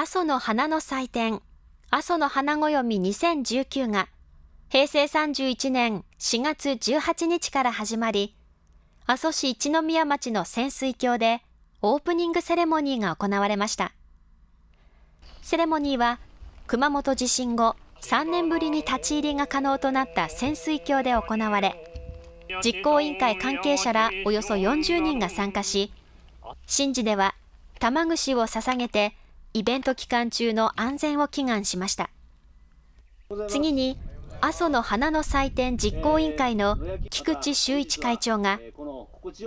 阿蘇の花の祭典、阿蘇の花暦2019が平成31年4月18日から始まり、阿蘇市一宮町の潜水橋でオープニングセレモニーが行われました。セレモニーは熊本地震後3年ぶりに立ち入りが可能となった潜水橋で行われ、実行委員会関係者らおよそ40人が参加し、神事では玉串を捧げてイベント期間中の安全を祈願しました。次に、阿蘇の花の祭典実行委員会の菊池修一会長が、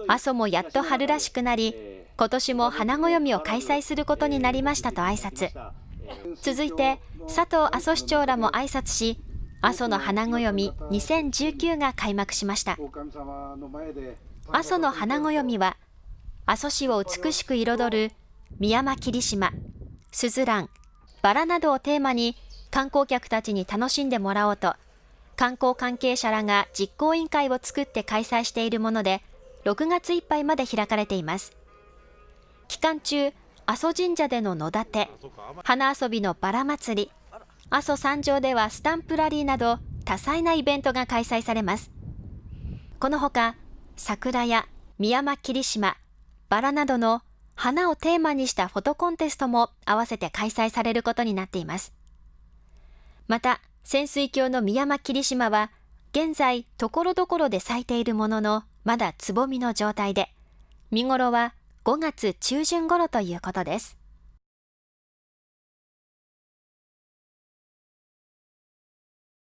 阿蘇もやっと春らしくなり、今年も花暦を開催することになりましたと挨拶。続いて、佐藤阿蘇市長らも挨拶し、阿蘇の花暦2019が開幕しました。阿蘇の花暦は、阿蘇市を美しく彩る宮山霧島、すずらん、バラなどをテーマに観光客たちに楽しんでもらおうと、観光関係者らが実行委員会を作って開催しているもので、6月いっぱいまで開かれています。期間中、阿蘇神社での野立て、花遊びのバラ祭り、阿蘇山上ではスタンプラリーなど多彩なイベントが開催されます。このほか、桜や宮山霧島、バラなどの花をテーマにしたフォトコンテストも合わせて開催されることになっています。また、潜水橋の宮間霧島は、現在、ところどころで咲いているものの、まだつぼみの状態で、見頃は5月中旬頃ということです。